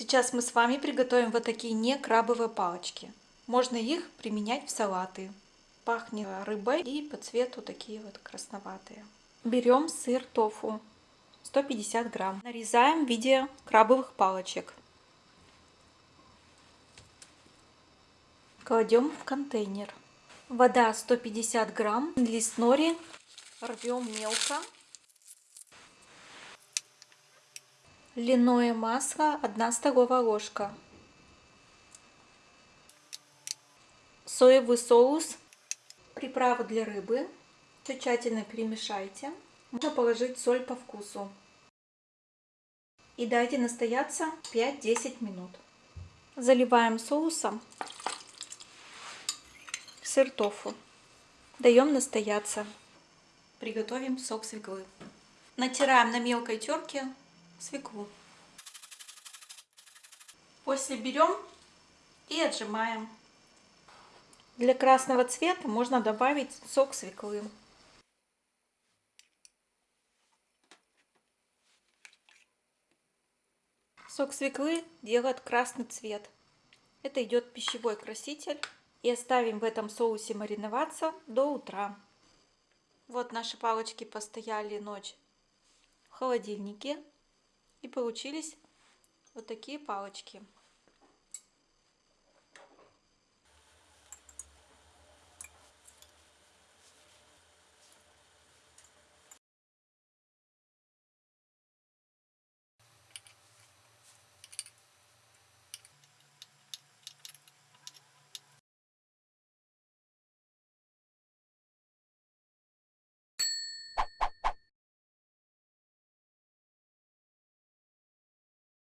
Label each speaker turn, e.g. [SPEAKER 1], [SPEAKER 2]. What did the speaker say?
[SPEAKER 1] Сейчас мы с вами приготовим вот такие не крабовые палочки. Можно их применять в салаты. Пахнет рыбой и по цвету такие вот красноватые. Берем сыр тофу 150 грамм. Нарезаем в виде крабовых палочек. Кладем в контейнер. Вода 150 грамм. Лист нори рвем мелко. Льняное масло 1 столовая ложка. Соевый соус. Приправа для рыбы. Все тщательно перемешайте. Можно положить соль по вкусу. И дайте настояться 5-10 минут. Заливаем соусом сыр тофу. Даем настояться. Приготовим сок свеклы. Натираем на мелкой терке свеклу. После берем и отжимаем. Для красного цвета можно добавить сок свеклы. Сок свеклы делает красный цвет. Это идет пищевой краситель. И оставим в этом соусе мариноваться до утра. Вот наши палочки постояли ночь в холодильнике. И получились вот такие палочки.